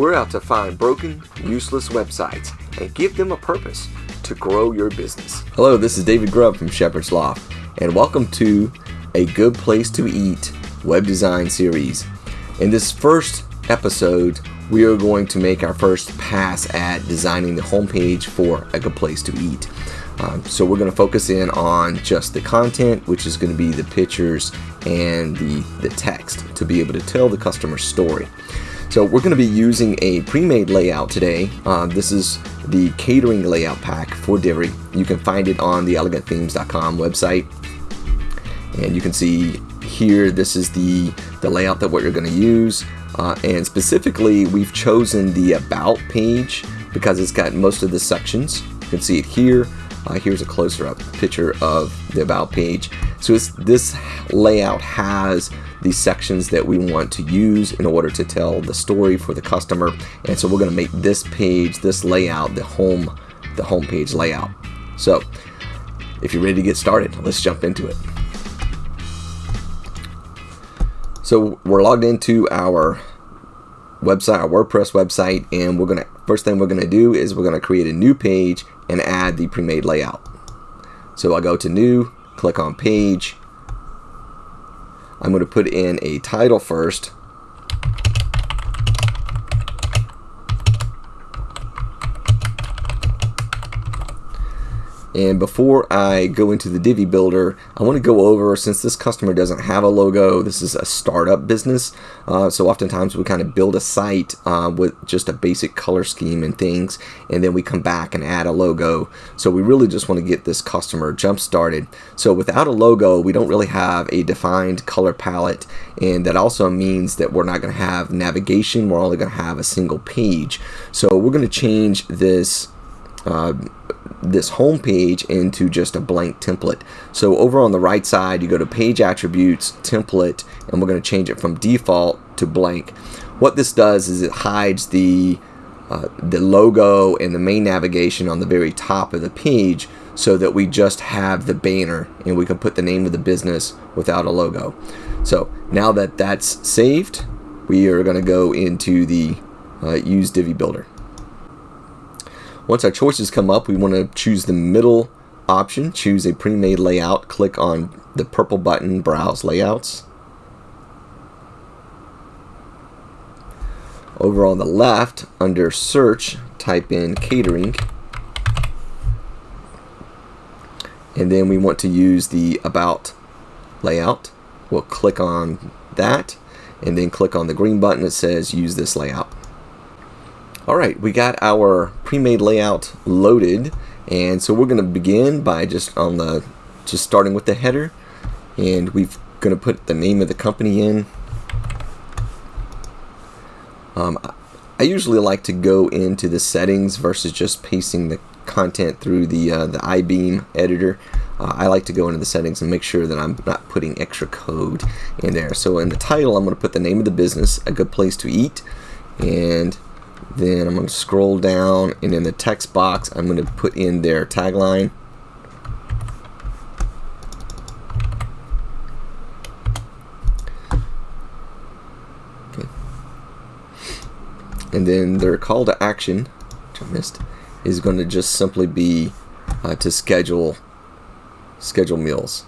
We're out to find broken, useless websites and give them a purpose to grow your business. Hello, this is David Grubb from Shepherd's Loft, and welcome to a Good Place to Eat web design series. In this first episode, we are going to make our first pass at designing the homepage for a Good Place to Eat. Um, so we're going to focus in on just the content, which is going to be the pictures and the, the text to be able to tell the customer story. So we're going to be using a pre-made layout today. Uh, this is the catering layout pack for Divi. You can find it on the elegantthemes.com website. And you can see here, this is the, the layout that what you're going to use. Uh, and specifically, we've chosen the About page because it's got most of the sections. You can see it here. Uh, here's a closer up picture of the About page. So this layout has the sections that we want to use in order to tell the story for the customer. And so we're going to make this page, this layout, the home, the home page layout. So if you're ready to get started, let's jump into it. So we're logged into our website, our WordPress website, and we're gonna first thing we're gonna do is we're gonna create a new page and add the pre-made layout. So I'll go to new, click on page, I'm going to put in a title first. And before I go into the Divi Builder, I want to go over, since this customer doesn't have a logo, this is a startup business, uh, so oftentimes we kind of build a site uh, with just a basic color scheme and things, and then we come back and add a logo. So we really just want to get this customer jump started. So without a logo, we don't really have a defined color palette, and that also means that we're not going to have navigation, we're only going to have a single page. So we're going to change this uh, this home page into just a blank template. So over on the right side, you go to page attributes, template, and we're going to change it from default to blank. What this does is it hides the uh, the logo and the main navigation on the very top of the page so that we just have the banner and we can put the name of the business without a logo. So now that that's saved, we are going to go into the uh, use Divi Builder. Once our choices come up, we want to choose the middle option, choose a pre-made layout, click on the purple button, Browse Layouts. Over on the left, under Search, type in Catering. And then we want to use the About layout. We'll click on that and then click on the green button that says Use this layout. Alright, we got our pre-made layout loaded and so we're going to begin by just on the just starting with the header and we're going to put the name of the company in. Um, I usually like to go into the settings versus just pasting the content through the uh, the iBeam editor. Uh, I like to go into the settings and make sure that I'm not putting extra code in there. So in the title, I'm going to put the name of the business, a good place to eat, and then I'm going to scroll down and in the text box I'm going to put in their tagline. Okay. And then their call to action, which I missed, is going to just simply be uh, to schedule schedule meals.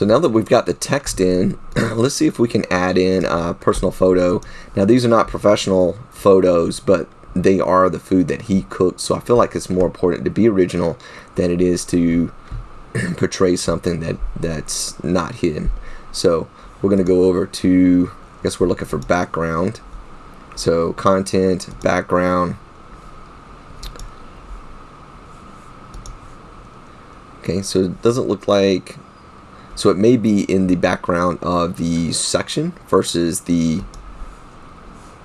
So now that we've got the text in, let's see if we can add in a personal photo. Now these are not professional photos, but they are the food that he cooked. So I feel like it's more important to be original than it is to portray something that that's not him. So we're going to go over to, I guess we're looking for background. So content, background. Okay, so it doesn't look like so it may be in the background of the section versus the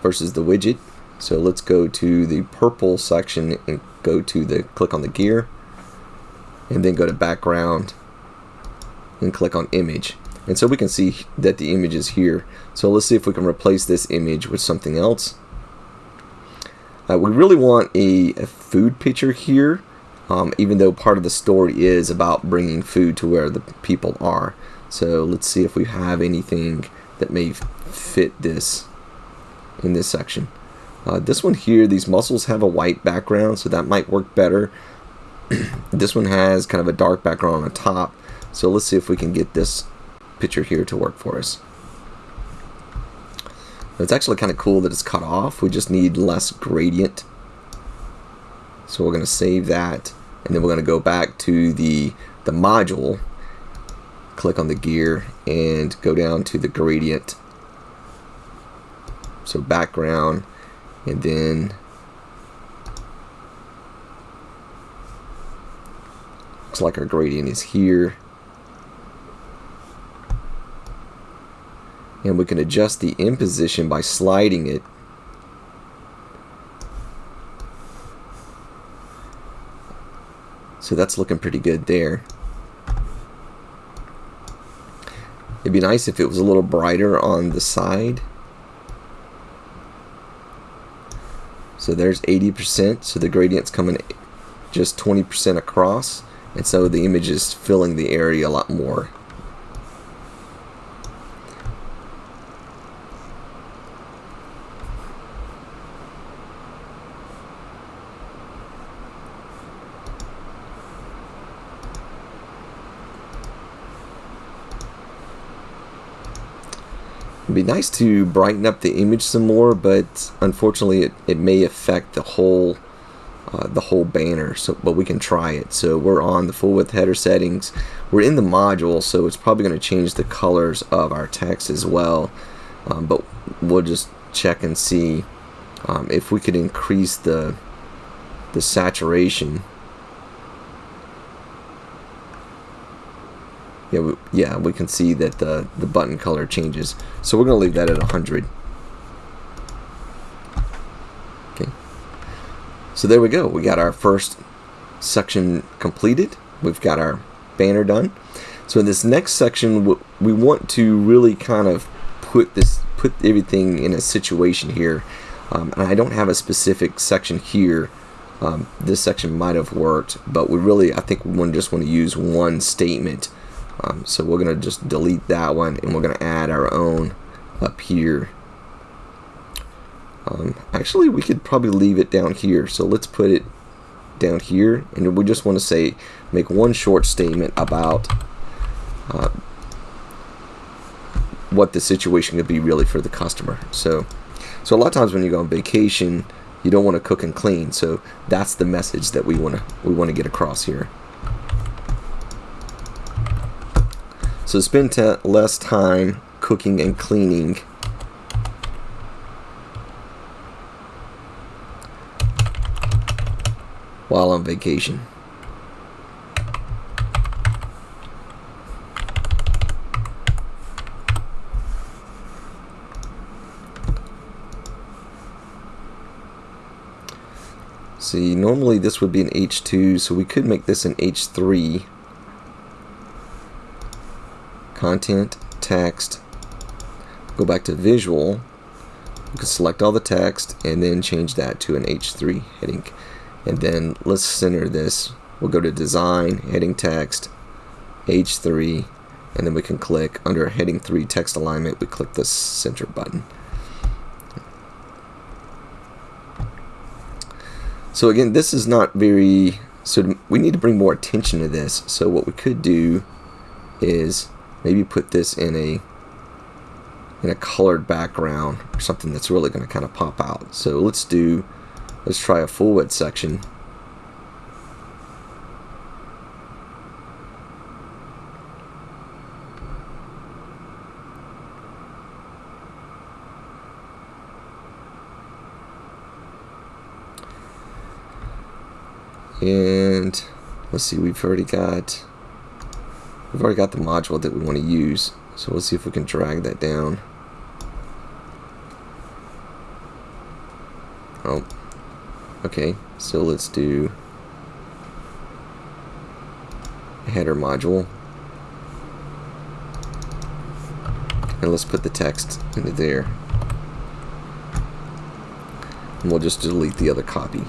versus the widget. So let's go to the purple section and go to the click on the gear and then go to background and click on image. And so we can see that the image is here. So let's see if we can replace this image with something else. Uh, we really want a, a food picture here, um, even though part of the story is about bringing food to where the people are. So let's see if we have anything that may fit this in this section. Uh, this one here, these mussels have a white background, so that might work better. this one has kind of a dark background on the top, so let's see if we can get this picture here to work for us. It's actually kind of cool that it's cut off. We just need less gradient. So we're going to save that, and then we're going to go back to the, the module, click on the gear, and go down to the gradient. So background, and then looks like our gradient is here and we can adjust the in position by sliding it so that's looking pretty good there. It'd be nice if it was a little brighter on the side. So there's 80%, so the gradient's coming just 20% across, and so the image is filling the area a lot more. It'd be nice to brighten up the image some more, but unfortunately it, it may affect the whole uh, the whole banner. So, but we can try it. So we're on the full width header settings. We're in the module, so it's probably going to change the colors of our text as well. Um, but we'll just check and see um, if we could increase the the saturation yeah, we, yeah, we can see that the, the button color changes. So we're going to leave that at 100. Okay. So there we go. We got our first section completed. We've got our banner done. So in this next section, we want to really kind of put this, put everything in a situation here. Um, and I don't have a specific section here. Um, this section might have worked, but we really, I think we just want to use one statement um, so we're going to just delete that one and we're going to add our own up here. Um, actually, we could probably leave it down here. So let's put it down here and we just want to say make one short statement about uh, what the situation could be really for the customer. So, so a lot of times when you go on vacation, you don't want to cook and clean. So that's the message that we want to we want to get across here. So spend less time cooking and cleaning. while on vacation. See, normally this would be an H2, so we could make this an H3 content, text, go back to visual, you can select all the text and then change that to an H3 heading. And then let's center this. We'll go to design, heading text, H3, and then we can click under heading 3 text alignment, we click the center button. So again, this is not very, so we need to bring more attention to this. So what we could do is maybe put this in a in a colored background or something that's really going to kind of pop out. So let's do, let's try a full width section. And let's see, we've already got We've already got the module that we want to use, so we'll see if we can drag that down. Oh, okay, so let's do header module. and let's put the text into there and we'll just delete the other copy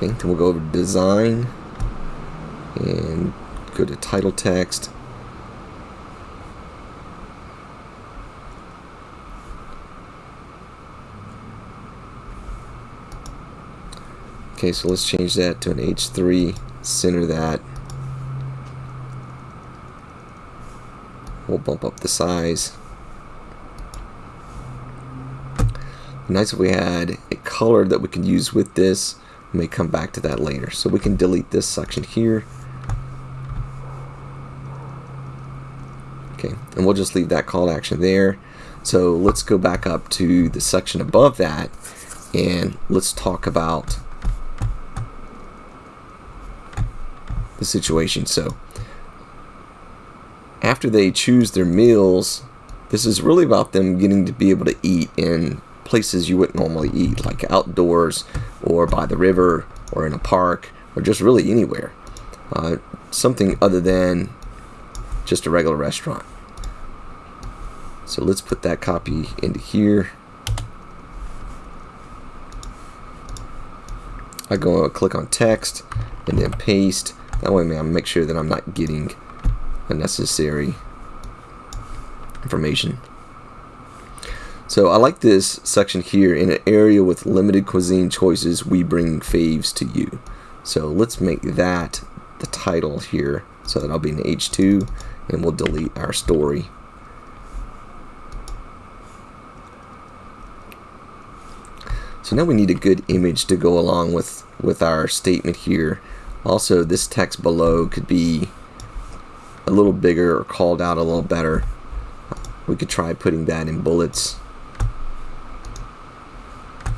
okay then we'll go over to design and go to title text Okay, so let's change that to an H3, center that. We'll bump up the size. Nice if we had a color that we could use with this. May come back to that later. So we can delete this section here. Okay, and we'll just leave that call to action there. So let's go back up to the section above that and let's talk about the situation. So after they choose their meals, this is really about them getting to be able to eat in places you wouldn't normally eat, like outdoors or by the river or in a park or just really anywhere. Uh, something other than just a regular restaurant. So let's put that copy into here. I go click on text and then paste that way I make sure that I'm not getting unnecessary information. So I like this section here. In an area with limited cuisine choices, we bring faves to you. So let's make that the title here so that I'll be in H2 and we'll delete our story. So now we need a good image to go along with, with our statement here. Also, this text below could be a little bigger or called out a little better. We could try putting that in bullets.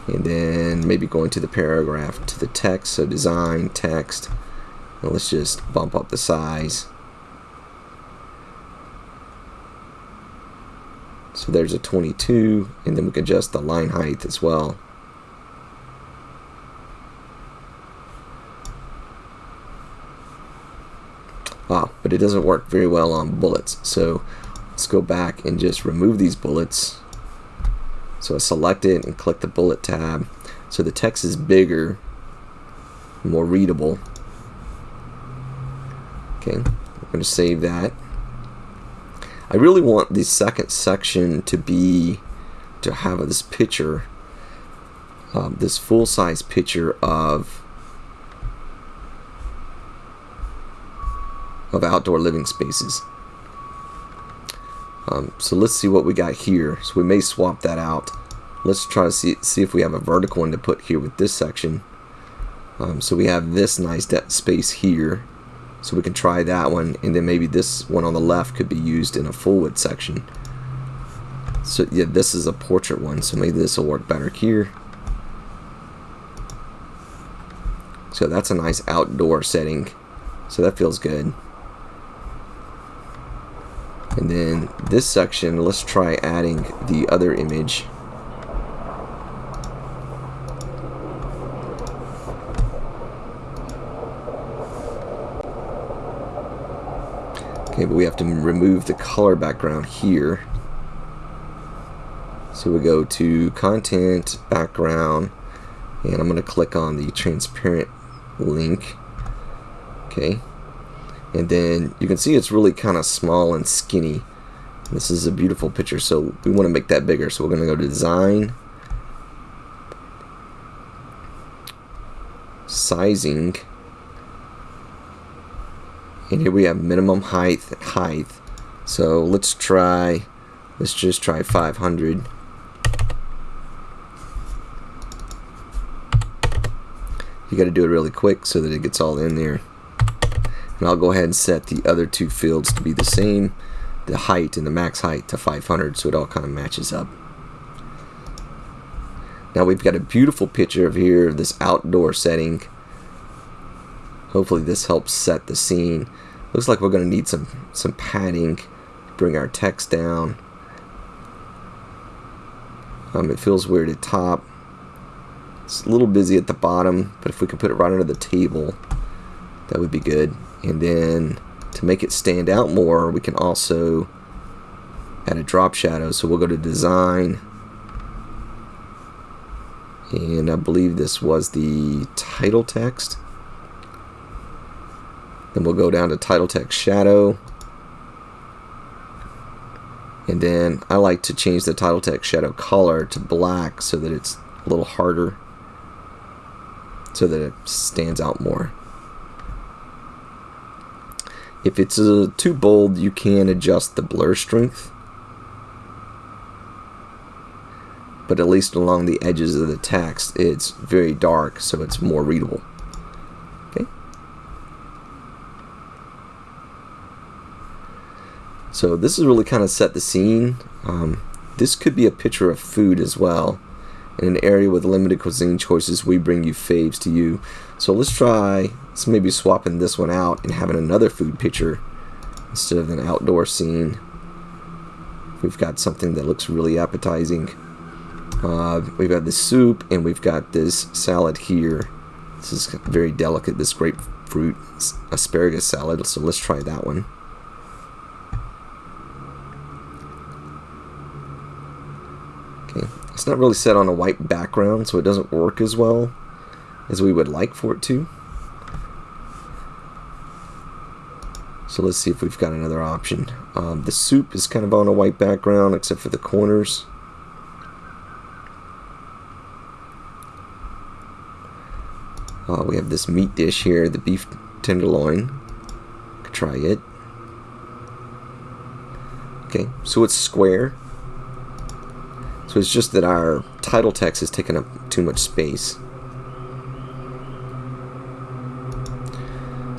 And then maybe going to the paragraph to the text, so design, text. And let's just bump up the size. So there's a 22, and then we can adjust the line height as well. Ah, but it doesn't work very well on bullets. So let's go back and just remove these bullets. So I select it and click the bullet tab. So the text is bigger, more readable. Okay, I'm going to save that. I really want the second section to be, to have this picture, um, this full-size picture of of outdoor living spaces. Um, so let's see what we got here. So we may swap that out. Let's try to see, see if we have a vertical one to put here with this section. Um, so we have this nice space here. So we can try that one and then maybe this one on the left could be used in a full width section. So yeah, this is a portrait one, so maybe this will work better here. So that's a nice outdoor setting. So that feels good. And then this section, let's try adding the other image. Okay, but we have to remove the color background here. So we go to content, background, and I'm going to click on the transparent link. Okay, and then you can see it's really kind of small and skinny. This is a beautiful picture so we want to make that bigger so we're going to go to design. Sizing. And here we have minimum height height. So let's try let's just try 500 you got to do it really quick so that it gets all in there and I'll go ahead and set the other two fields to be the same, the height and the max height to 500 so it all kind of matches up. Now we've got a beautiful picture of here of this outdoor setting. Hopefully this helps set the scene. Looks like we're going to need some, some padding bring our text down. Um, it feels weird at top. It's a little busy at the bottom, but if we could put it right under the table, that would be good and then to make it stand out more, we can also add a drop shadow. So we'll go to design. And I believe this was the title text. Then we'll go down to title text shadow. And then I like to change the title text shadow color to black so that it's a little harder so that it stands out more. If it's uh, too bold, you can adjust the blur strength. But at least along the edges of the text, it's very dark, so it's more readable. Okay. So this is really kind of set the scene. Um, this could be a picture of food as well. In an area with limited cuisine choices, we bring you faves to you. So let's try, let's maybe swapping this one out and having another food picture instead of an outdoor scene. We've got something that looks really appetizing. Uh, we've got the soup and we've got this salad here. This is very delicate, this grapefruit asparagus salad. So let's try that one. Okay, it's not really set on a white background, so it doesn't work as well as we would like for it to. So let's see if we've got another option. Um, the soup is kind of on a white background except for the corners. Uh, we have this meat dish here, the beef tenderloin. Could try it. Okay, so it's square. So it's just that our title text is taking up too much space.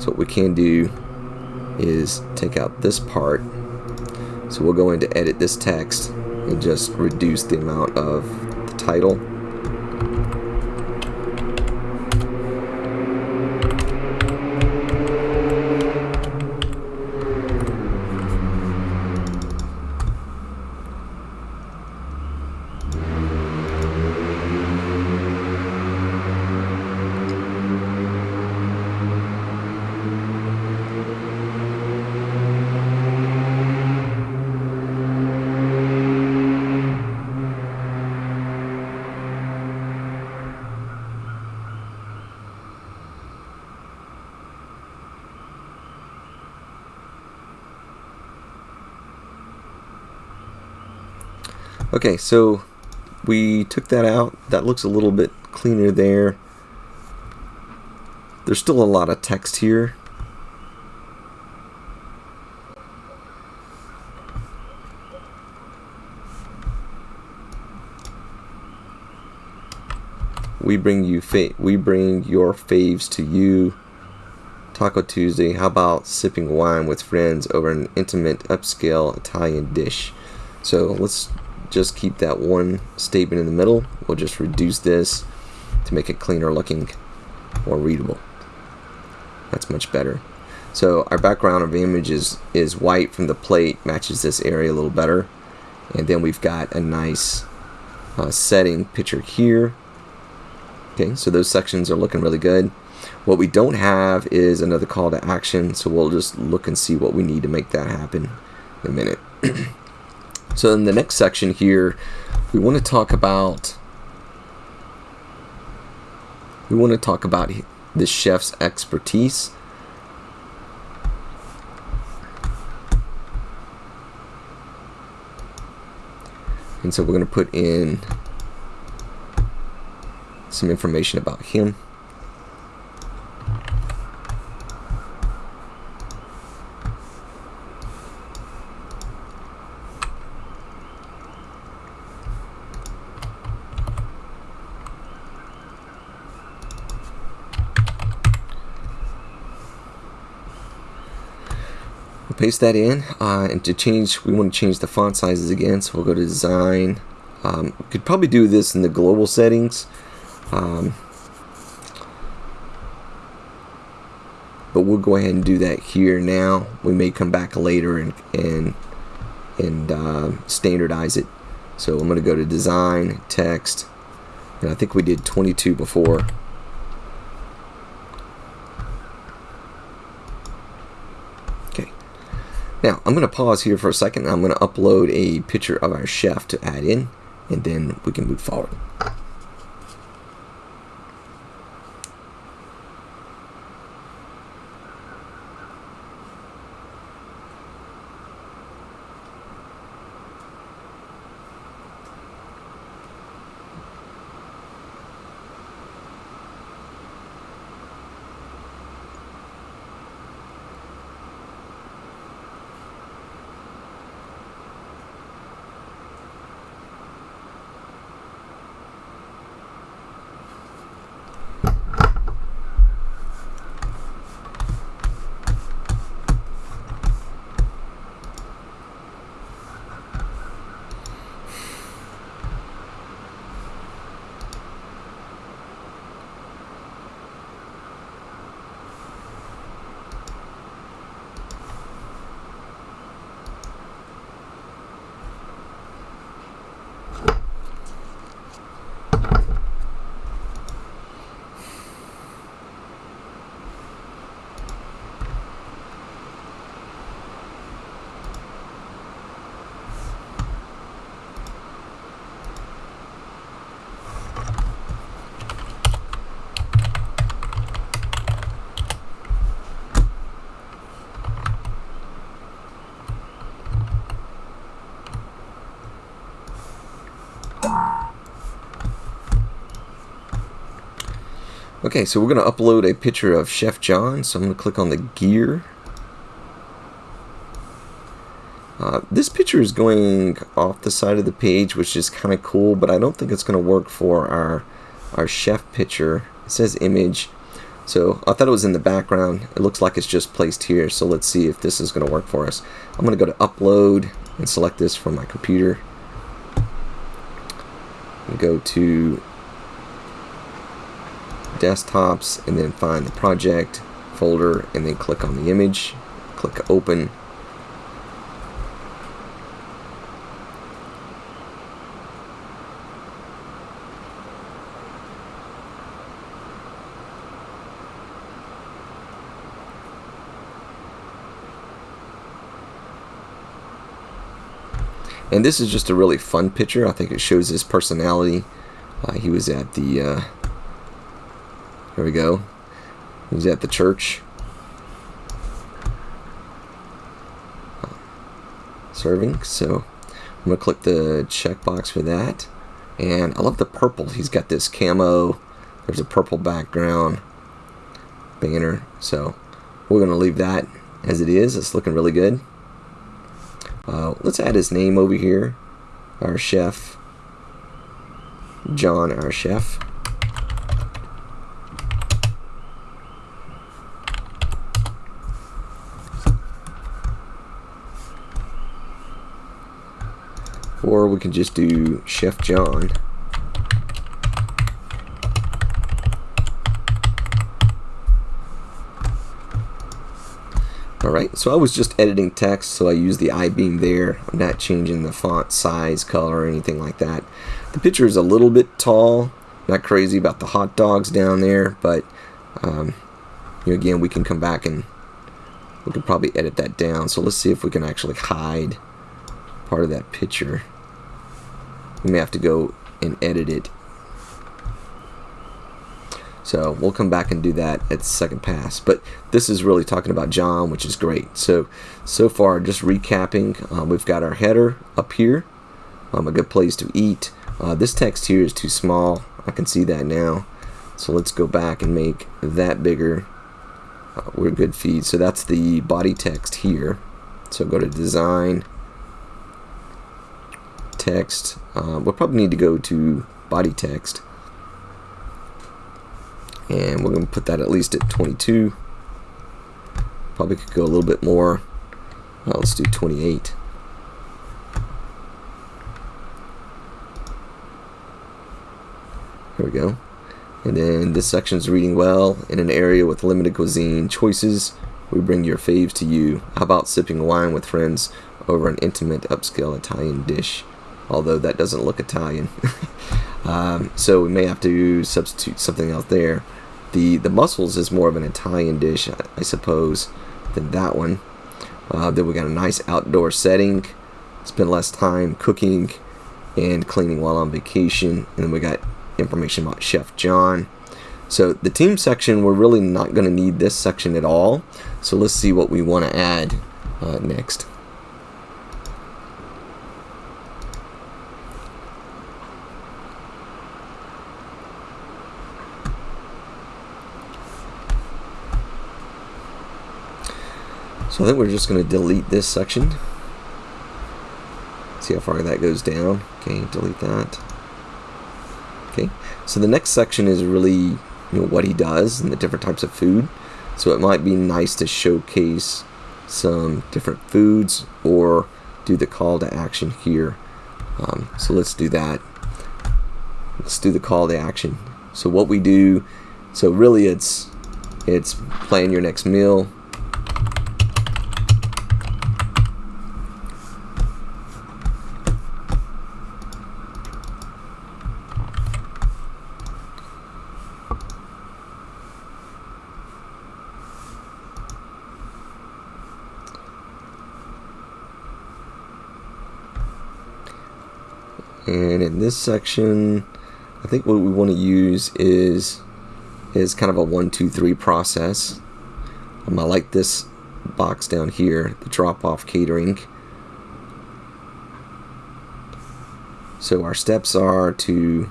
So what we can do is take out this part. So we'll go into edit this text and just reduce the amount of the title. Okay, so we took that out. That looks a little bit cleaner there. There's still a lot of text here. We bring you fa we bring your faves to you. Taco Tuesday. How about sipping wine with friends over an intimate upscale Italian dish? So let's just keep that one statement in the middle. We'll just reduce this to make it cleaner looking, more readable. That's much better. So our background of image is, is white from the plate, matches this area a little better. And then we've got a nice uh, setting picture here. Okay, so those sections are looking really good. What we don't have is another call to action, so we'll just look and see what we need to make that happen in a minute. So in the next section here, we want to talk about we want to talk about the chef's expertise. And so we're going to put in some information about him. Paste that in uh, and to change we want to change the font sizes again so we'll go to design. Um, we could probably do this in the global settings um, but we'll go ahead and do that here now. We may come back later and and and uh, standardize it. So I'm going to go to design text and I think we did 22 before Okay, Now, I'm going to pause here for a second. I'm going to upload a picture of our chef to add in, and then we can move forward. Okay, so we're going to upload a picture of Chef John. So I'm going to click on the gear. Uh, this picture is going off the side of the page, which is kind of cool, but I don't think it's going to work for our, our chef picture. It says image. So I thought it was in the background. It looks like it's just placed here. So let's see if this is going to work for us. I'm going to go to upload and select this from my computer. Go to desktops and then find the project folder and then click on the image click open. And this is just a really fun picture. I think it shows his personality. Uh, he was at the uh, here we go. He's at the church. Serving. So I'm going to click the checkbox for that. And I love the purple. He's got this camo. There's a purple background banner. So we're going to leave that as it is. It's looking really good. Uh, let's add his name over here. Our chef. John, our chef. Or we can just do Chef John. Alright, so I was just editing text, so I use the I-beam there. I'm not changing the font size, color, or anything like that. The picture is a little bit tall. Not crazy about the hot dogs down there, but um, you know, again, we can come back and we can probably edit that down. So let's see if we can actually hide part of that picture we may have to go and edit it. So we'll come back and do that at second pass. But this is really talking about John which is great. So so far just recapping uh, we've got our header up here um, a good place to eat. Uh, this text here is too small. I can see that now. So let's go back and make that bigger. Uh, we're good feed. So that's the body text here. So go to design text. Uh, we'll probably need to go to body text. And we're going to put that at least at 22. Probably could go a little bit more. Well, let's do 28. Here we go. And then this section is reading well. In an area with limited cuisine choices, we bring your faves to you. How about sipping wine with friends over an intimate upscale Italian dish? Although that doesn't look Italian. um, so we may have to substitute something else there. The the mussels is more of an Italian dish, I, I suppose, than that one. Uh, then we got a nice outdoor setting. Spend less time cooking and cleaning while on vacation. And then we got information about Chef John. So the team section, we're really not going to need this section at all. So let's see what we want to add uh, next. So I think we're just going to delete this section. See how far that goes down. Okay, delete that. Okay, so the next section is really you know what he does and the different types of food. So it might be nice to showcase some different foods or do the call to action here. Um, so let's do that. Let's do the call to action. So what we do, so really it's it's plan your next meal, and in this section I think what we want to use is is kind of a one two three process. Um, I like this box down here the drop off catering. So our steps are to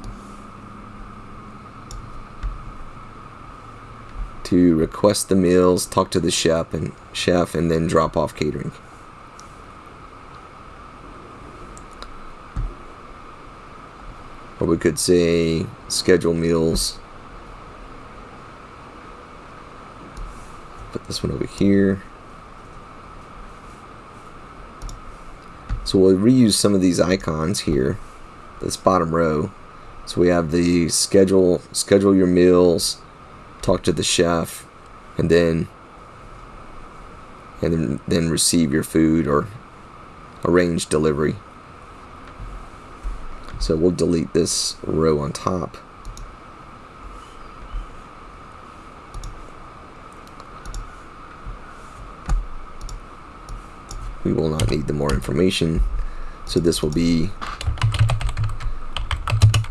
to request the meals talk to the chef and chef and then drop off catering Or we could say schedule meals. Put this one over here. So we'll reuse some of these icons here, this bottom row. So we have the schedule, schedule your meals, talk to the chef, and then and then, then receive your food or arrange delivery. So we'll delete this row on top. We will not need the more information. So this will be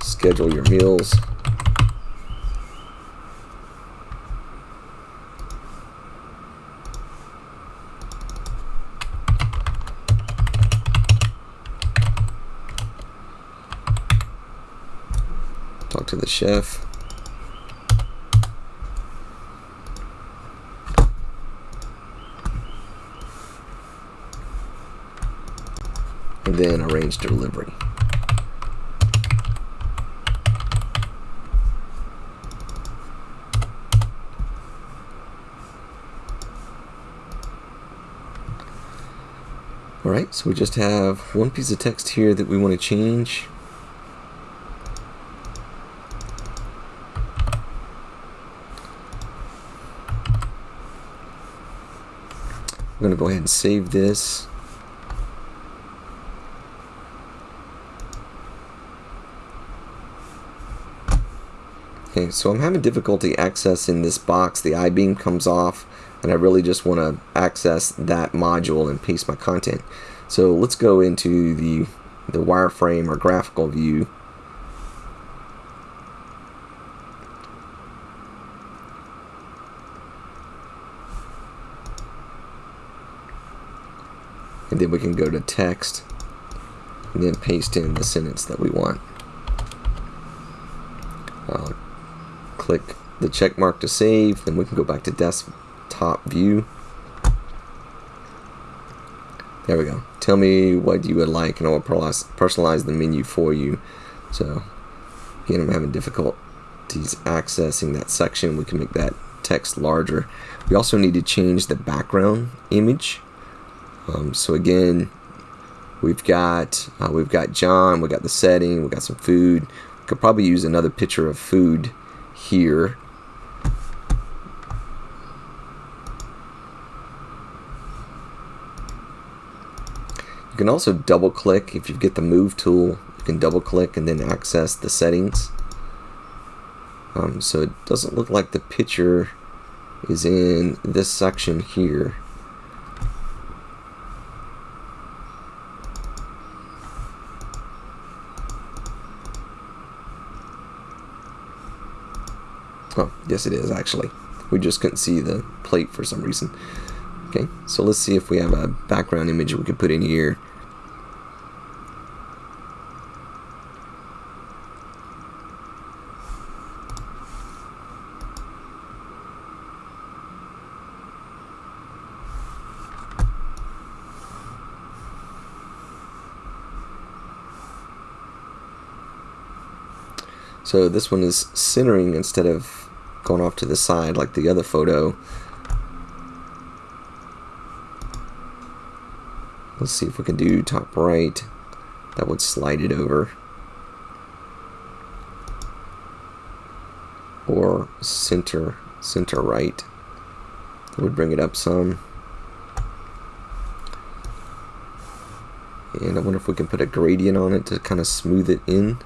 schedule your meals. Talk to the chef. And then arrange delivery. Alright, so we just have one piece of text here that we want to change. Going to go ahead and save this. Okay, so I'm having difficulty accessing this box. The I-beam comes off, and I really just want to access that module and paste my content. So let's go into the, the wireframe or graphical view and then we can go to text and then paste in the sentence that we want. I'll click the check mark to save, then we can go back to desktop view. There we go. Tell me what you would like and I'll personalize the menu for you. So again, I'm having difficulties accessing that section. We can make that text larger. We also need to change the background image um, so again, we've got uh, we've got John, we got the setting, we got some food. Could probably use another picture of food here. You can also double click if you get the move tool. You can double click and then access the settings. Um, so it doesn't look like the picture is in this section here. Oh, yes it is actually. We just couldn't see the plate for some reason. Okay, so let's see if we have a background image we could put in here. So this one is centering instead of going off to the side like the other photo. Let's see if we can do top right. That would slide it over. Or center, center right. That would bring it up some. And I wonder if we can put a gradient on it to kind of smooth it in.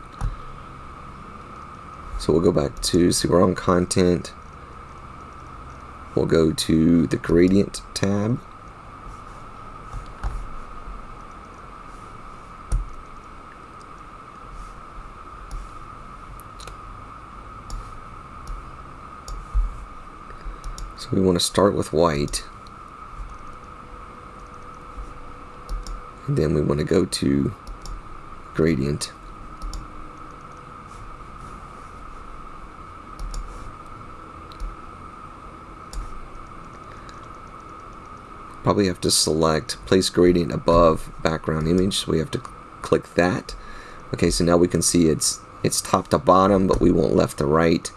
So we'll go back to, see we're on content. We'll go to the gradient tab. So we want to start with white. And then we want to go to gradient. Probably have to select place gradient above background image so we have to click that. Okay so now we can see it's it's top to bottom but we want left to right.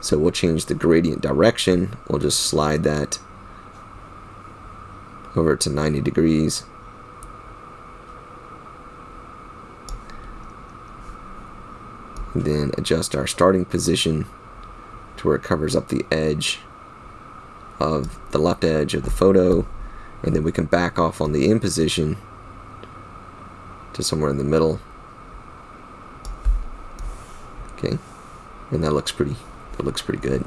So we'll change the gradient direction. We'll just slide that over to 90 degrees. And then adjust our starting position to where it covers up the edge of the left edge of the photo and then we can back off on the in position to somewhere in the middle. Okay. And that looks pretty that looks pretty good.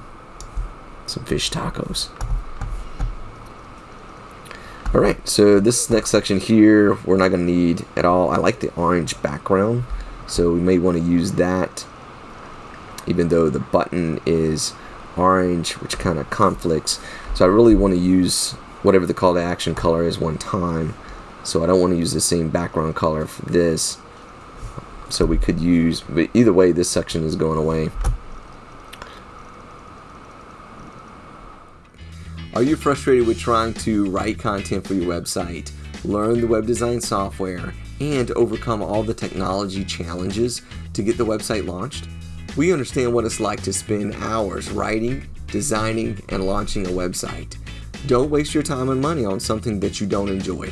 Some fish tacos. Alright so this next section here we're not gonna need at all. I like the orange background so we may want to use that. Even though the button is orange which kind of conflicts. So I really want to use whatever the call to action color is one time. So I don't want to use the same background color for this. So we could use, but either way, this section is going away. Are you frustrated with trying to write content for your website, learn the web design software, and overcome all the technology challenges to get the website launched? We understand what it's like to spend hours writing, designing, and launching a website. Don't waste your time and money on something that you don't enjoy.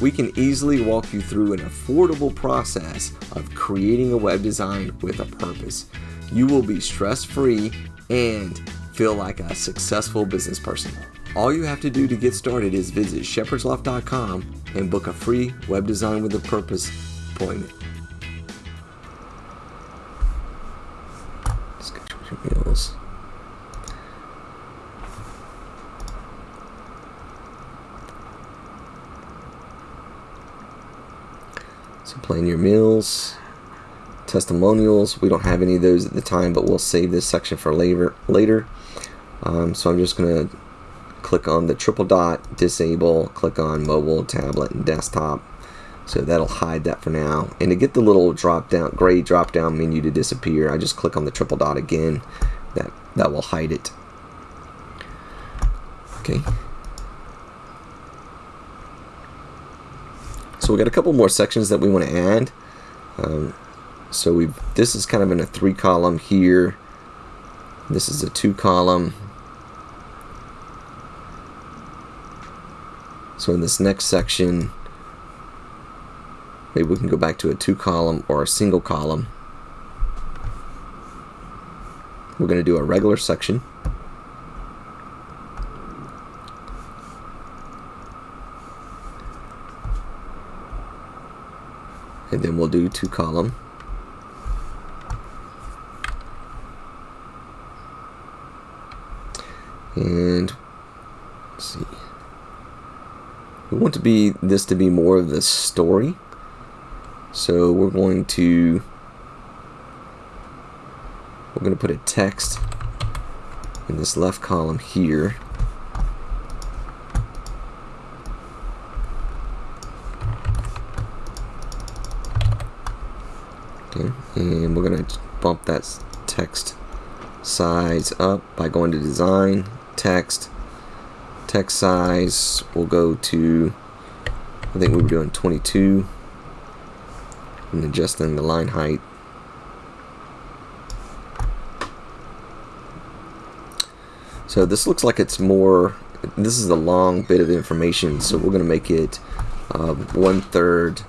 We can easily walk you through an affordable process of creating a web design with a purpose. You will be stress free and feel like a successful business person. All you have to do to get started is visit shepherdsloft.com and book a free web design with a purpose appointment. Schedule your meals. So plan your meals, testimonials. We don't have any of those at the time, but we'll save this section for later. Later. Um, so I'm just gonna click on the triple dot, disable, click on mobile, tablet, and desktop. So that'll hide that for now. And to get the little drop down, gray drop down menu to disappear, I just click on the triple dot again. That that will hide it. Okay. So we got a couple more sections that we want to add. Um, so we this is kind of in a three column here. This is a two column. So in this next section, maybe we can go back to a two column or a single column. We're going to do a regular section. And then we'll do two column. And see. We want to be this to be more of the story. So we're going to we're going to put a text in this left column here. Okay, and we're going to bump that text size up by going to design, text, text size, we'll go to, I think we were doing 22, and adjusting the line height. So this looks like it's more, this is a long bit of information, so we're going to make it uh, one third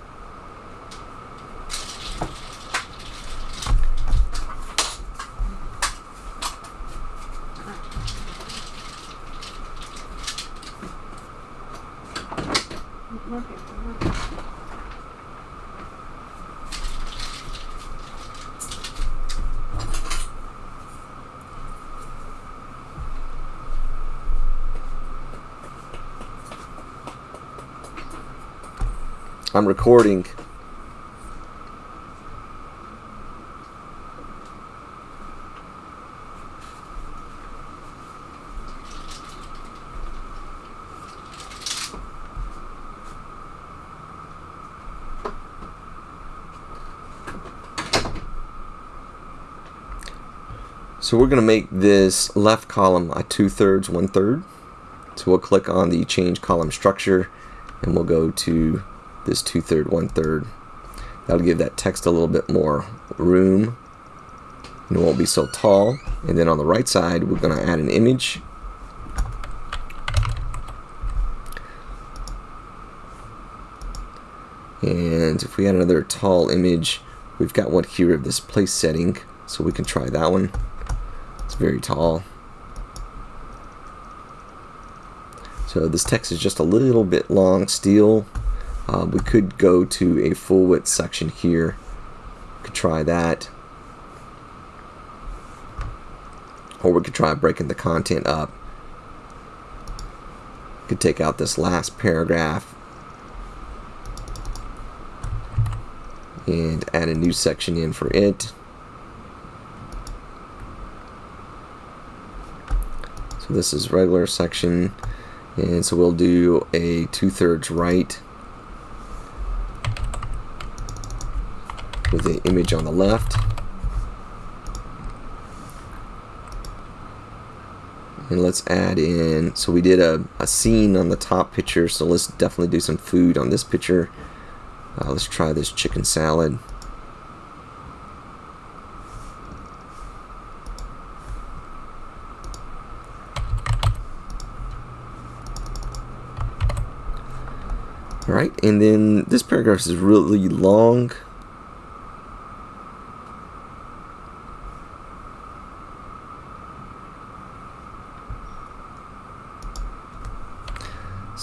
I'm recording. So we're going to make this left column a two-thirds, one-third. So we'll click on the change column structure and we'll go to this two-third, one-third. That'll give that text a little bit more room and it won't be so tall. And then on the right side, we're going to add an image. And if we add another tall image, we've got one here of this place setting, so we can try that one. It's very tall. So this text is just a little bit long still. Uh, we could go to a full width section here. Could try that. Or we could try breaking the content up. Could take out this last paragraph and add a new section in for it. So this is regular section and so we'll do a two-thirds right with the image on the left. And let's add in, so we did a, a scene on the top picture, so let's definitely do some food on this picture. Uh, let's try this chicken salad. Alright, and then this paragraph is really long.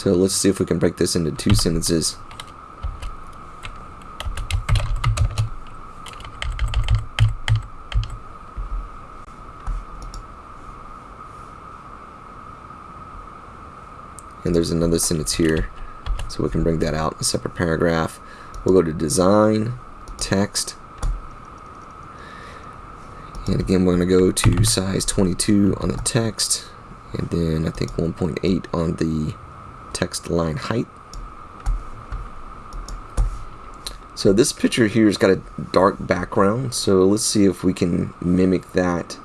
So let's see if we can break this into two sentences. And there's another sentence here. So we can bring that out in a separate paragraph. We'll go to design, text, and again we're going to go to size 22 on the text, and then I think 1.8 on the text line height. So this picture here has got a dark background, so let's see if we can mimic that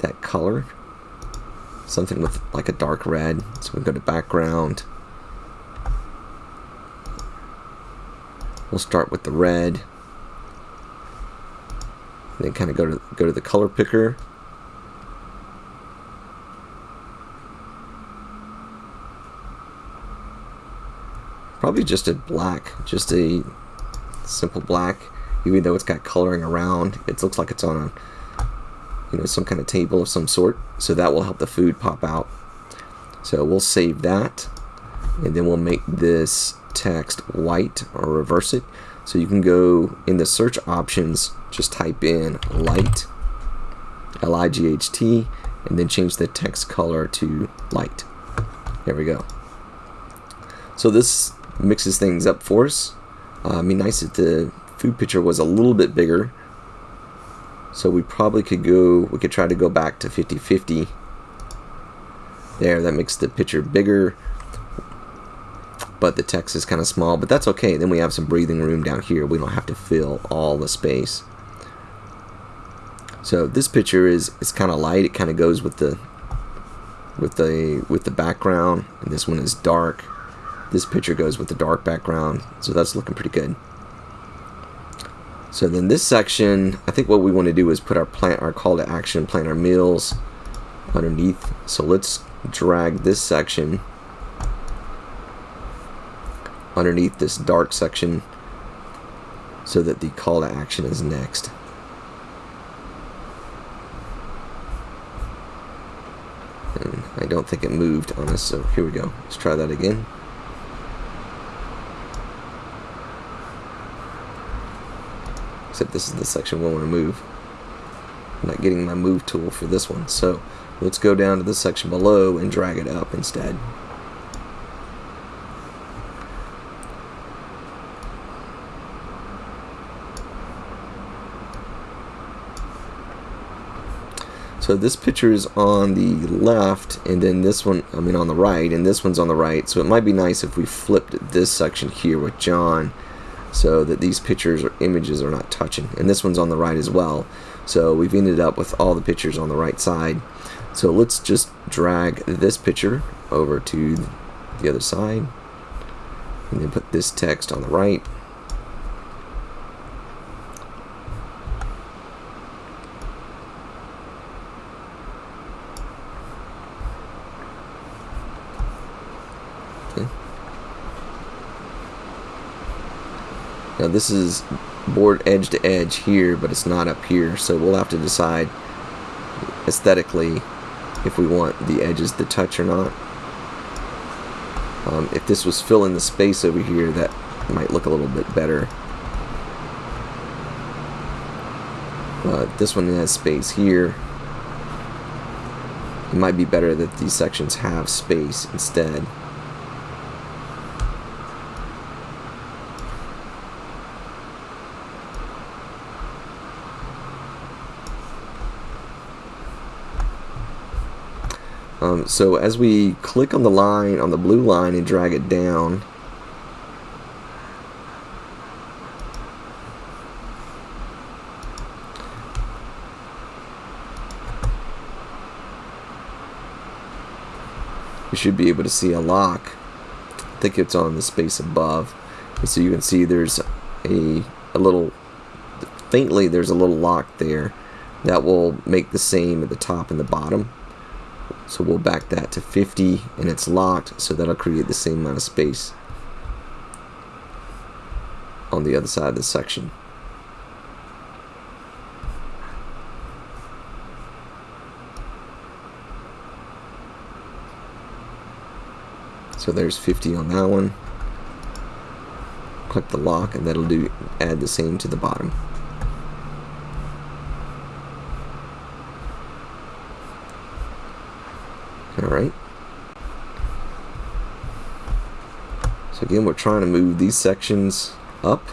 that color. Something with like a dark red. So we go to background, We'll start with the red. then kind of go to go to the color picker. Probably just a black, just a simple black. Even though it's got coloring around, it looks like it's on a you know some kind of table of some sort. So that will help the food pop out. So we'll save that, and then we'll make this text white or reverse it. So you can go in the search options, just type in light, L-I-G-H-T, and then change the text color to light. There we go. So this mixes things up for us. Uh, I mean, nice if the food picture was a little bit bigger. So we probably could go, we could try to go back to 50-50 There, that makes the picture bigger, but the text is kind of small, but that's okay. Then we have some breathing room down here. We don't have to fill all the space. So this picture is it's kind of light. It kind of goes with the with the with the background. And this one is dark. This picture goes with the dark background. So that's looking pretty good. So then this section, I think what we want to do is put our plant our call to action, plant our meals underneath. So let's drag this section underneath this dark section so that the call to action is next. And I don't think it moved on us, so here we go. Let's try that again. Except this is the section we want to move. I'm not getting my move tool for this one, so let's go down to the section below and drag it up instead. So this picture is on the left, and then this one, I mean on the right, and this one's on the right. So it might be nice if we flipped this section here with John so that these pictures or images are not touching. And this one's on the right as well. So we've ended up with all the pictures on the right side. So let's just drag this picture over to the other side and then put this text on the right Now this is board edge to edge here, but it's not up here, so we'll have to decide aesthetically if we want the edges to touch or not. Um, if this was filling the space over here, that might look a little bit better. But this one has space here. It might be better that these sections have space instead. Um, so as we click on the line, on the blue line and drag it down, you should be able to see a lock. I think it's on the space above. And so you can see there's a, a little, faintly there's a little lock there that will make the same at the top and the bottom. So we'll back that to 50 and it's locked so that'll create the same amount of space on the other side of the section. So there's 50 on that one. Click the lock and that'll do add the same to the bottom. Alright. So again, we're trying to move these sections up.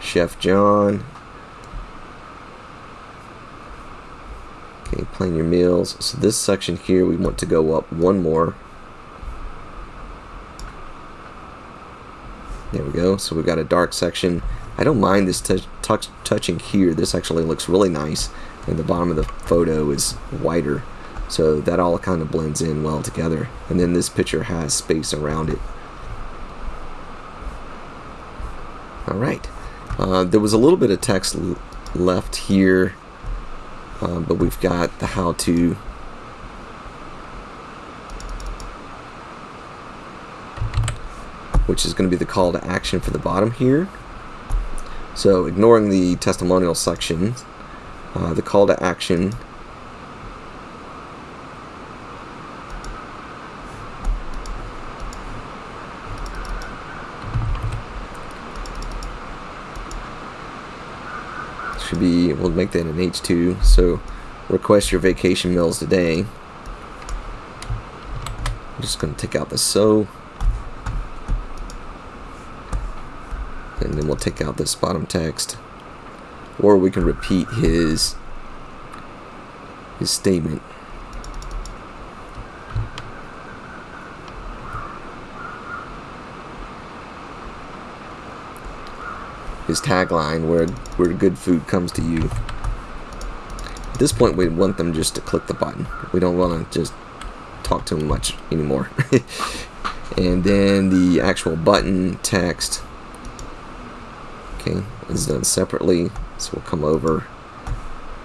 Chef John. Okay, plan your meals. So this section here, we want to go up one more. There we go. So we've got a dark section. I don't mind this touching here. This actually looks really nice. And the bottom of the photo is whiter. So that all kind of blends in well together. And then this picture has space around it. Alright. Uh, there was a little bit of text left here. Uh, but we've got the how-to which is going to be the call to action for the bottom here. So ignoring the testimonial section, uh, the call to action should be, we'll make that an H2, so request your vacation meals today. I'm just going to take out the so. and then we'll take out this bottom text or we can repeat his his statement. His tagline, where where good food comes to you. At this point, we want them just to click the button. We don't want to just talk to them much anymore. and then the actual button text okay is done separately. So we'll come over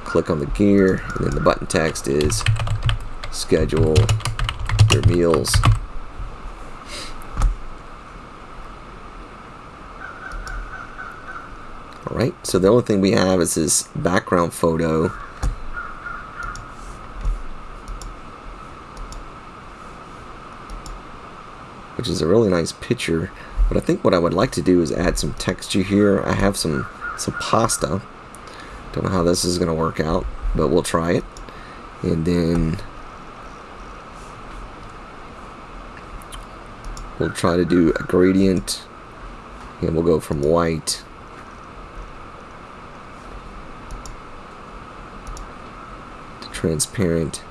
click on the gear and then the button text is schedule your meals. Alright so the only thing we have is this background photo. Which is a really nice picture. But I think what I would like to do is add some texture here. I have some, some pasta. Don't know how this is going to work out, but we'll try it. And then we'll try to do a gradient. And we'll go from white to transparent.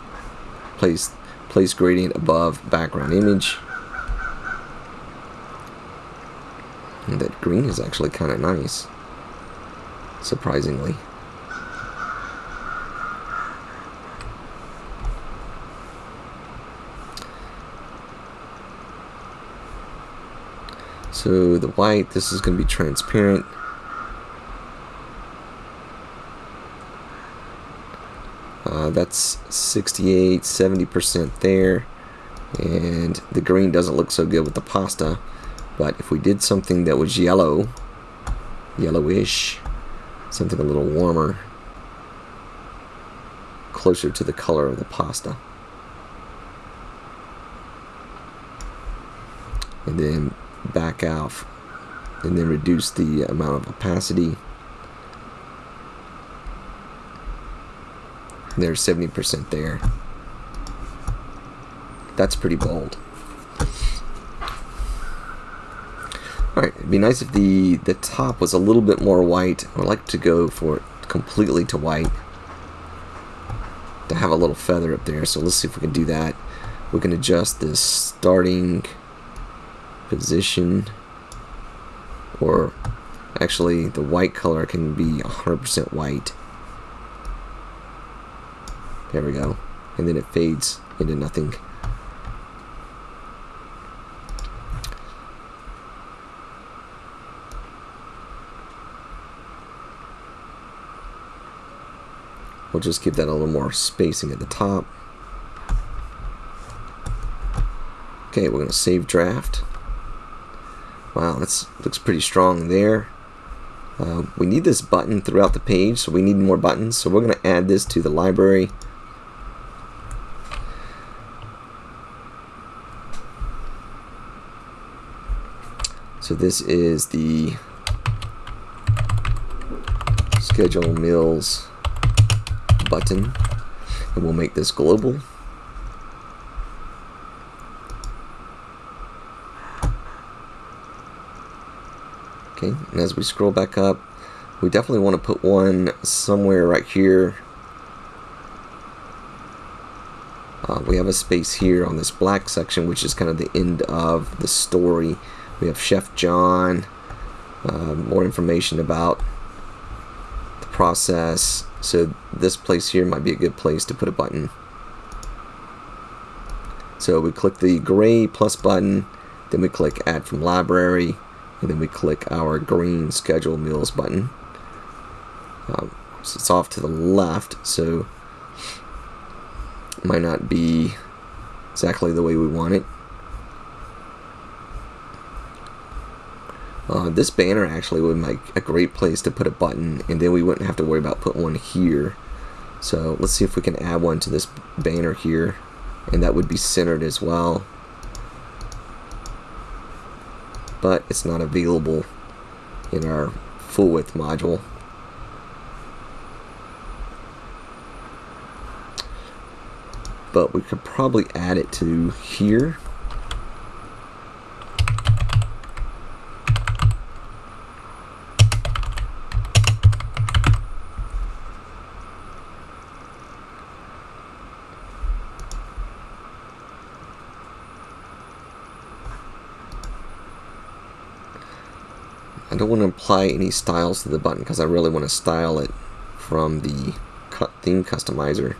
Place, place gradient above background image. And that green is actually kind of nice, surprisingly. So the white, this is going to be transparent. Uh, that's 68, 70% there. And the green doesn't look so good with the pasta. But if we did something that was yellow, yellowish, something a little warmer, closer to the color of the pasta. And then back off and then reduce the amount of opacity. There's 70% there. That's pretty bold. Alright, it'd be nice if the, the top was a little bit more white. I'd like to go for it completely to white. To have a little feather up there, so let's see if we can do that. We can adjust this starting position. Or actually the white color can be 100% white. There we go. And then it fades into nothing. We'll just give that a little more spacing at the top. Okay, we're going to save draft. Wow, that looks pretty strong there. Uh, we need this button throughout the page, so we need more buttons. So we're going to add this to the library. So this is the schedule meals button and we'll make this global. Okay and as we scroll back up we definitely want to put one somewhere right here. Uh, we have a space here on this black section which is kind of the end of the story. We have Chef John uh, more information about the process. So this place here might be a good place to put a button. So we click the gray plus button, then we click add from library, and then we click our green schedule meals button. Um, so it's off to the left, so might not be exactly the way we want it. Uh, this banner actually would make a great place to put a button and then we wouldn't have to worry about putting one here. So let's see if we can add one to this banner here and that would be centered as well. But it's not available in our full width module. But we could probably add it to here. I don't want to apply any styles to the button because I really want to style it from the theme customizer.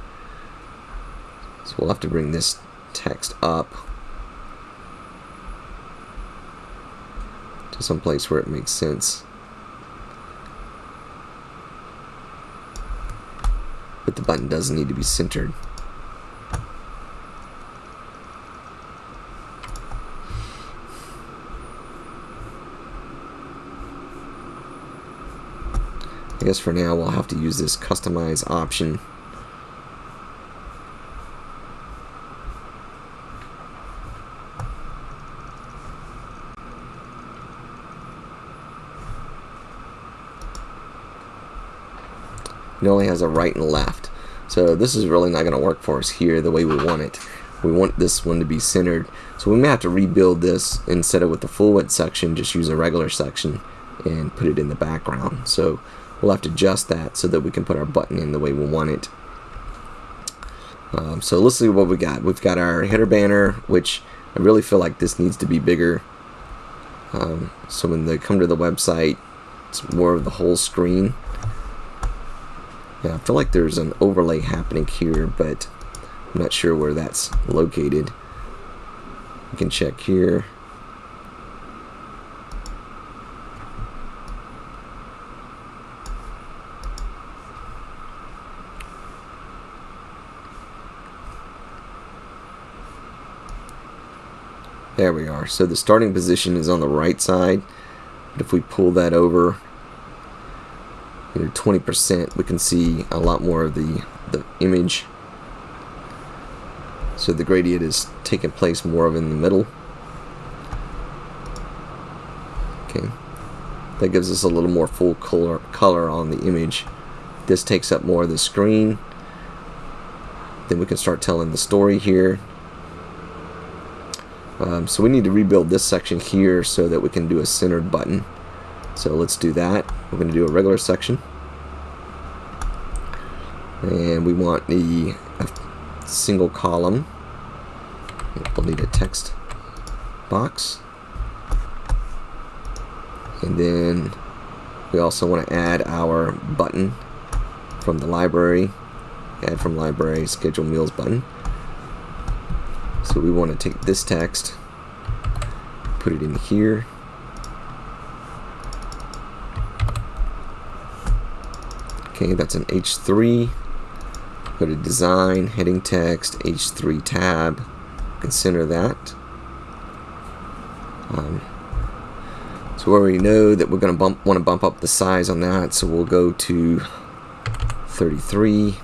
So we'll have to bring this text up to some place where it makes sense. But the button doesn't need to be centered. I guess for now we'll have to use this customize option. It only has a right and left. So this is really not going to work for us here the way we want it. We want this one to be centered. So we may have to rebuild this instead of with the full width section, just use a regular section and put it in the background. So we'll have to adjust that so that we can put our button in the way we want it. Um, so let's see what we got. We've got our header banner, which I really feel like this needs to be bigger. Um, so when they come to the website, it's more of the whole screen. Yeah, I feel like there's an overlay happening here, but I'm not sure where that's located. You can check here. There we are. So the starting position is on the right side. But if we pull that over, you know, 20%, we can see a lot more of the, the image. So the gradient is taking place more of in the middle. Okay. That gives us a little more full color, color on the image. This takes up more of the screen. Then we can start telling the story here. Um, so we need to rebuild this section here so that we can do a centered button. So let's do that. We're going to do a regular section. And we want the single column. We'll need a text box. And then we also want to add our button from the library. Add from library, schedule meals button. So we want to take this text, put it in here. Okay, that's an H3. Go to design, heading text, H3 tab. Consider that. Um, so we already know that we're going to bump, want to bump up the size on that, so we'll go to 33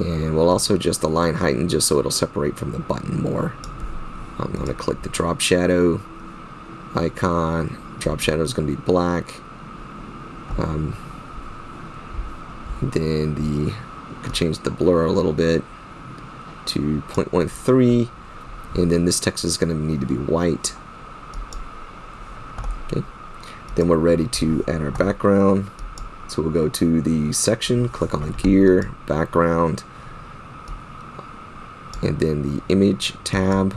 and we'll also the line heighten just so it'll separate from the button more. I'm going to click the drop shadow icon. Drop shadow is going to be black. Um, then the could change the blur a little bit to 0.13 and then this text is going to need to be white okay then we're ready to add our background so we'll go to the section, click on the gear, background, and then the image tab.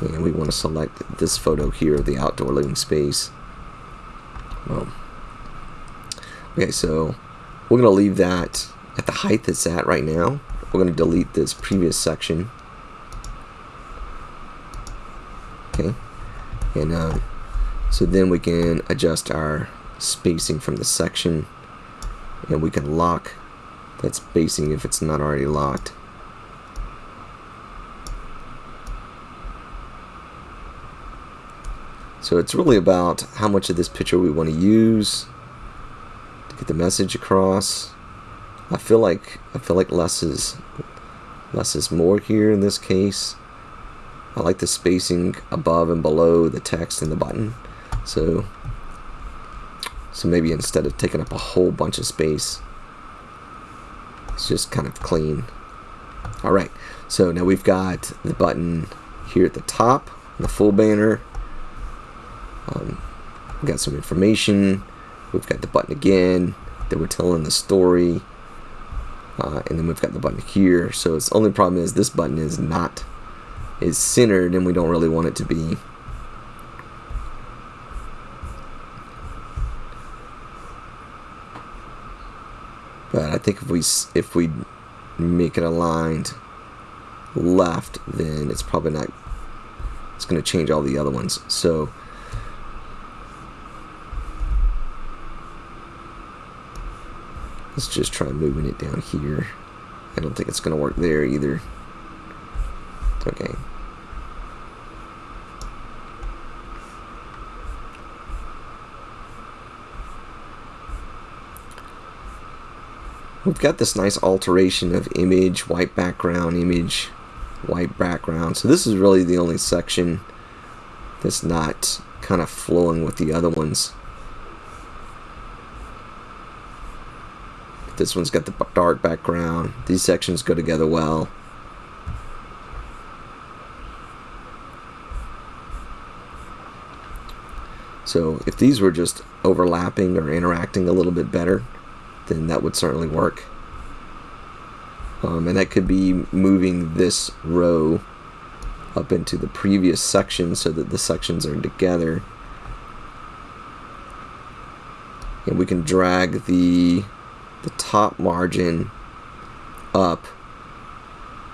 And we want to select this photo here, of the outdoor living space. Well, okay, so we're going to leave that at the height it's at right now. We're going to delete this previous section. Okay, and um, so then we can adjust our spacing from the section and we can lock that spacing if it's not already locked. So it's really about how much of this picture we want to use to get the message across. I feel like I feel like less is less is more here in this case. I like the spacing above and below the text and the button. So so maybe instead of taking up a whole bunch of space, it's just kind of clean. Alright, so now we've got the button here at the top, the full banner. Um, we've got some information. We've got the button again that we're telling the story. Uh, and then we've got the button here. So its only problem is this button is not is centered and we don't really want it to be. But I think if we if we make it aligned left, then it's probably not. It's going to change all the other ones. So. Let's just try moving it down here. I don't think it's going to work there either. Okay. We've got this nice alteration of image, white background, image, white background. So this is really the only section that's not kind of flowing with the other ones. This one's got the dark background. These sections go together well. So if these were just overlapping or interacting a little bit better, then that would certainly work. Um, and that could be moving this row up into the previous section so that the sections are together. And we can drag the, the top margin up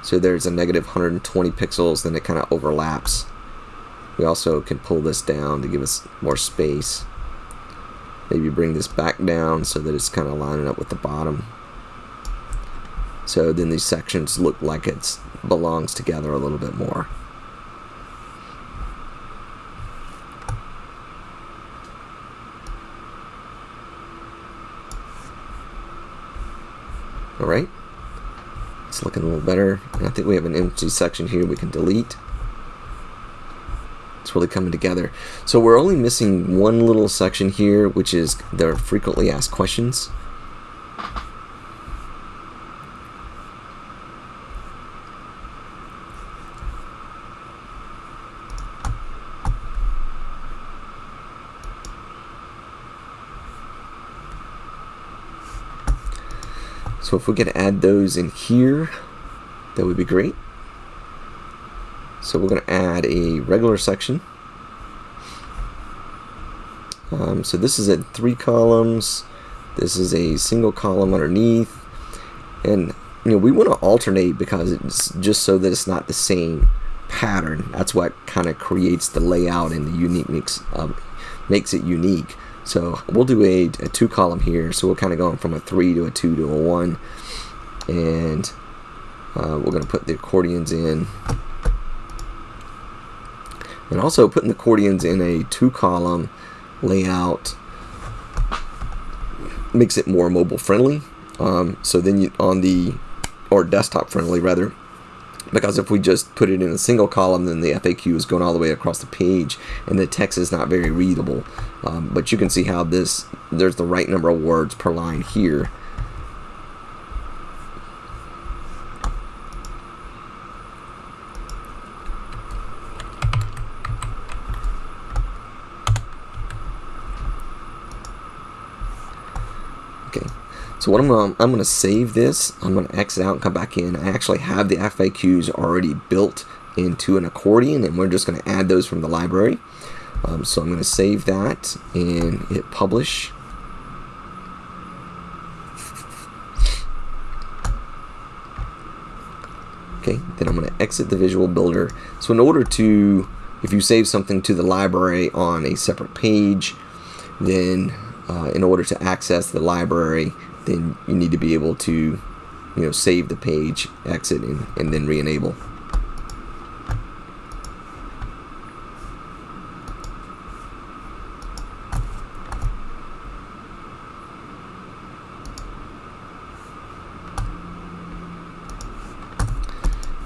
so there's a negative 120 pixels, then it kind of overlaps. We also can pull this down to give us more space. Maybe bring this back down so that it's kind of lining up with the bottom. So then these sections look like it belongs together a little bit more. Alright, it's looking a little better. I think we have an empty section here we can delete it's really coming together. So we're only missing one little section here, which is the frequently asked questions. So if we could add those in here, that would be great. So we're going to add a regular section. Um, so this is at three columns. This is a single column underneath. And you know we want to alternate because it's just so that it's not the same pattern. That's what kind of creates the layout and the unique mix um, makes it unique. So we'll do a, a two column here. So we're kind of going from a three to a two to a one. And uh, we're going to put the accordions in and also putting the accordions in a two column layout makes it more mobile friendly. Um, so then you, on the, or desktop friendly rather, because if we just put it in a single column then the FAQ is going all the way across the page and the text is not very readable um, but you can see how this there's the right number of words per line here So what I'm gonna, I'm gonna save this. I'm gonna exit out and come back in. I actually have the FAQs already built into an accordion, and we're just gonna add those from the library. Um, so I'm gonna save that and hit publish. Okay, then I'm gonna exit the Visual Builder. So in order to, if you save something to the library on a separate page, then uh, in order to access the library, then you need to be able to you know save the page exit and, and then re-enable.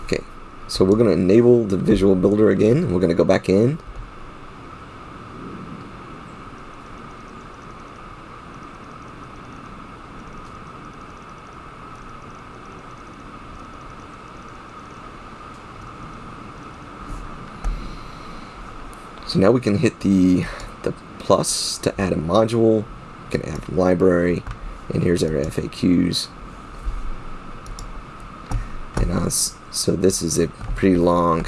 Okay so we're going to enable the visual builder again we're going to go back in So now we can hit the, the plus to add a module. We can add library. And here's our FAQs. And uh, so this is a pretty long,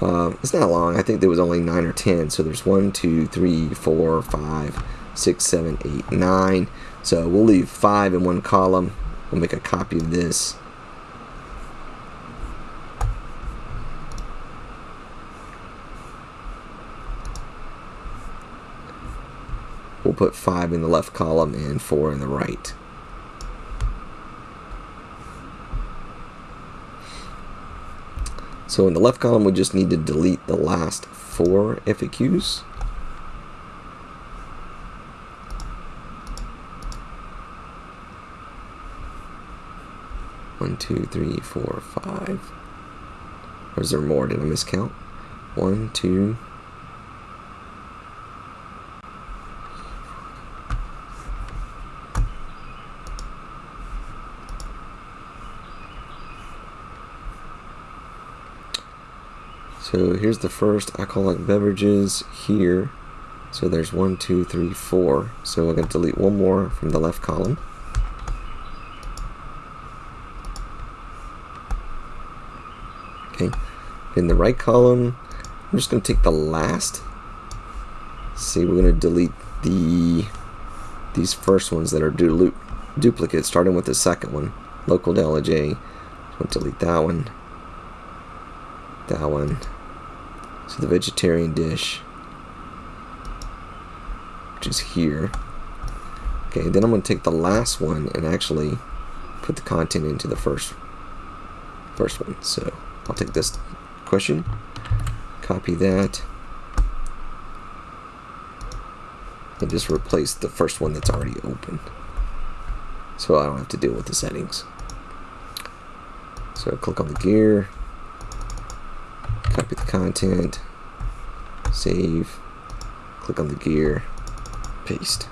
uh, it's not long, I think there was only 9 or 10. So there's one, two, three, four, five, six, seven, eight, nine. So we'll leave five in one column. We'll make a copy of this. We'll put five in the left column and four in the right. So in the left column, we just need to delete the last four FAQs. One, two, three, four, five. Or is there more? Did I miscount? One, two. So here's the first I call alcoholic beverages here. So there's one, two, three, four. So I'm going to delete one more from the left column. Okay. In the right column, I'm just going to take the last. See, we're going to delete the these first ones that are du duplicate, starting with the second one, local Delta J. So delete that one, that one. So the vegetarian dish, which is here. Okay, then I'm going to take the last one and actually put the content into the first first one. So I'll take this question, copy that, and just replace the first one that's already open. So I don't have to deal with the settings. So click on the gear, copy the content, save, click on the gear, paste.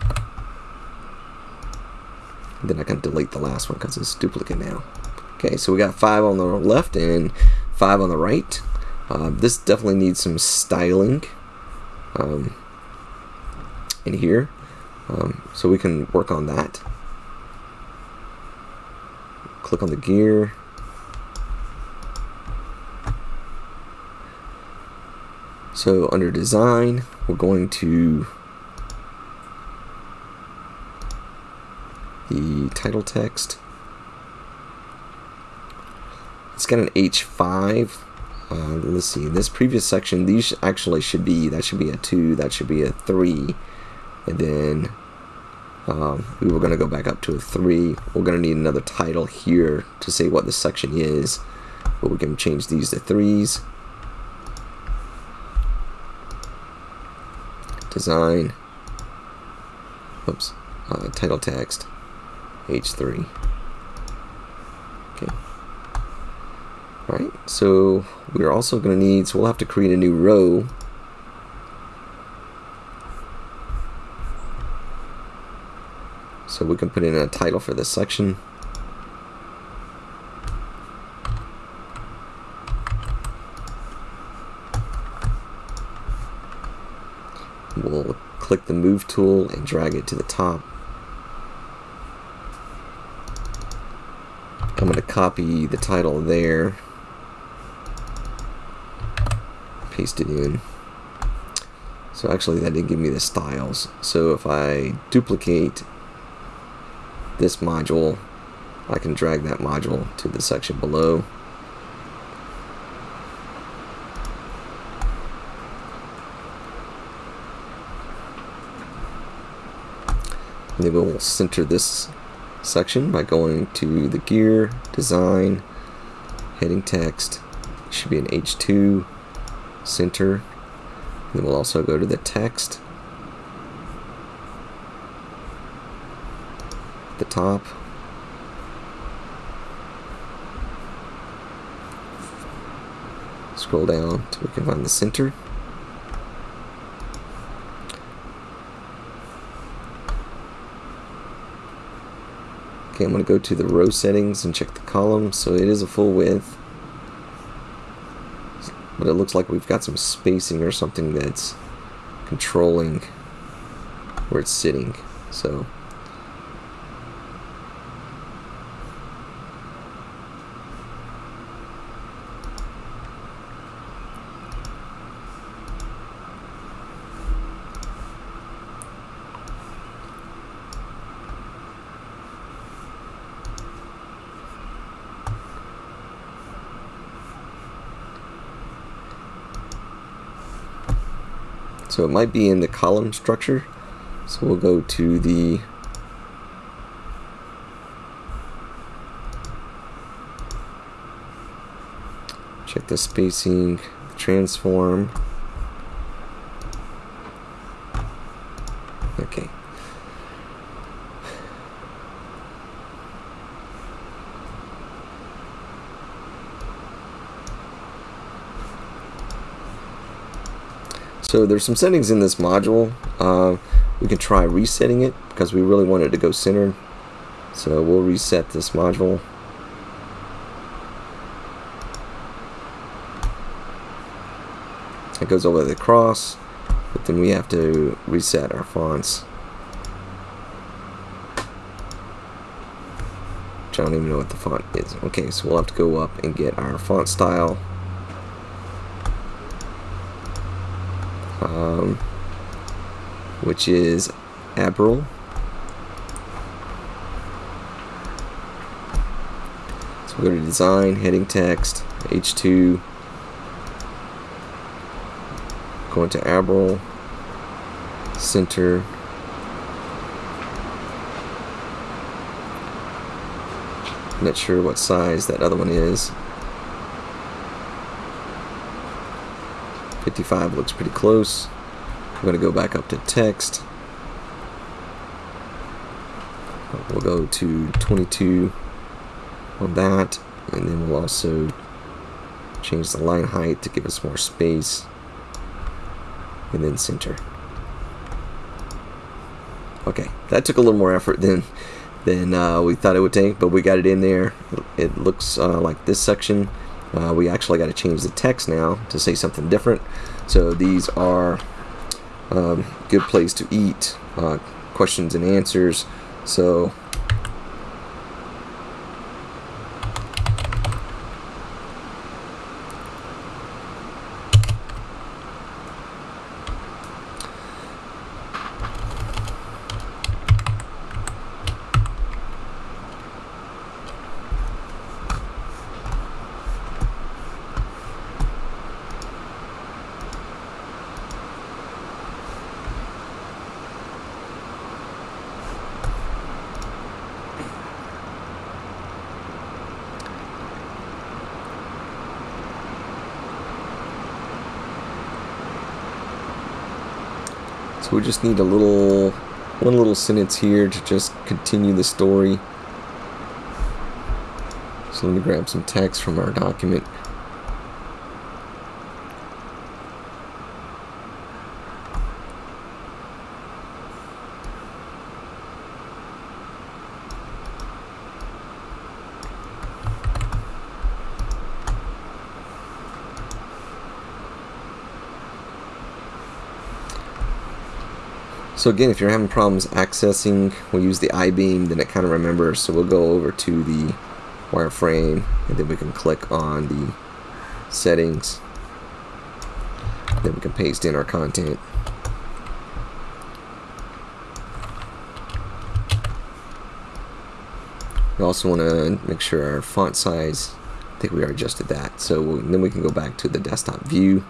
Then I can delete the last one because it's duplicate now. Okay, so we got five on the left and five on the right. Uh, this definitely needs some styling um, in here. Um, so we can work on that. Click on the gear, So under design, we're going to the title text. It's got an H5. Uh, let's see, this previous section, these actually should be, that should be a 2, that should be a 3. And then um, we were going to go back up to a 3. We're going to need another title here to say what the section is. But we can change these to 3s. Design, oops, uh, title text, H3. Okay. Alright, so we're also going to need, so we'll have to create a new row. So we can put in a title for this section. We'll click the move tool and drag it to the top. I'm going to copy the title there, paste it in. So actually that didn't give me the styles. So if I duplicate this module, I can drag that module to the section below. Then we'll center this section by going to the gear, design, heading text, it should be an H2, center, and then we'll also go to the text, the top, scroll down till we can find the center. Okay, I'm going to go to the row settings and check the column. So it is a full width. But it looks like we've got some spacing or something that's controlling where it's sitting. So So it might be in the column structure. So we'll go to the check the spacing, transform. Okay. So there's some settings in this module. Uh, we can try resetting it because we really want it to go centered. So we'll reset this module. It goes over the cross, but then we have to reset our fonts. Which I don't even know what the font is. Okay, so we'll have to go up and get our font style. Um, which is Abril. So we go to design, heading text, H2, go into Abril, center, not sure what size that other one is. 55 looks pretty close. I'm going to go back up to text. We'll go to 22 on that, and then we'll also change the line height to give us more space, and then center. Okay, that took a little more effort than than uh, we thought it would take, but we got it in there. It looks uh, like this section uh, we actually got to change the text now to say something different. So these are um, good place to eat, uh, questions and answers. So So we just need a little, one little sentence here to just continue the story. So let me grab some text from our document. So again, if you're having problems accessing, we'll use the I-beam, then it kind of remembers. So we'll go over to the wireframe, and then we can click on the settings. Then we can paste in our content. We also want to make sure our font size, I think we already adjusted that. So then we can go back to the desktop view.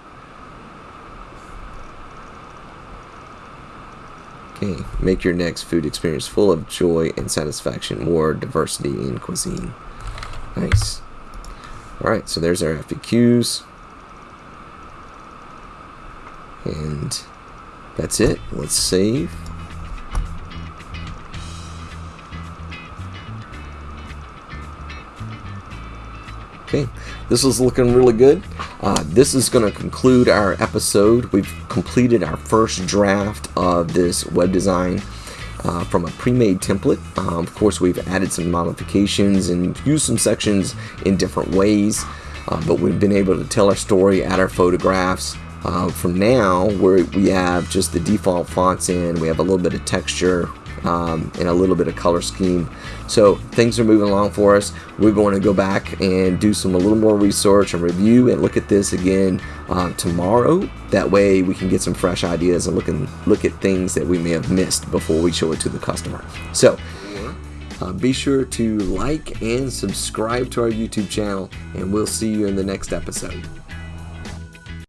Okay, make your next food experience full of joy and satisfaction, more diversity in cuisine. Nice. Alright, so there's our FAQs. And that's it. Let's save. Okay, this is looking really good. Uh, this is going to conclude our episode. We've completed our first draft of this web design uh, from a pre-made template. Um, of course, we've added some modifications and used some sections in different ways, uh, but we've been able to tell our story, add our photographs. Uh, from now, where we have just the default fonts in, we have a little bit of texture, um, and a little bit of color scheme. So things are moving along for us. We're going to go back and do some a little more research and review and look at this again uh, tomorrow. That way we can get some fresh ideas and look and look at things that we may have missed before we show it to the customer. So. Uh, be sure to like and subscribe to our YouTube channel, and we'll see you in the next episode.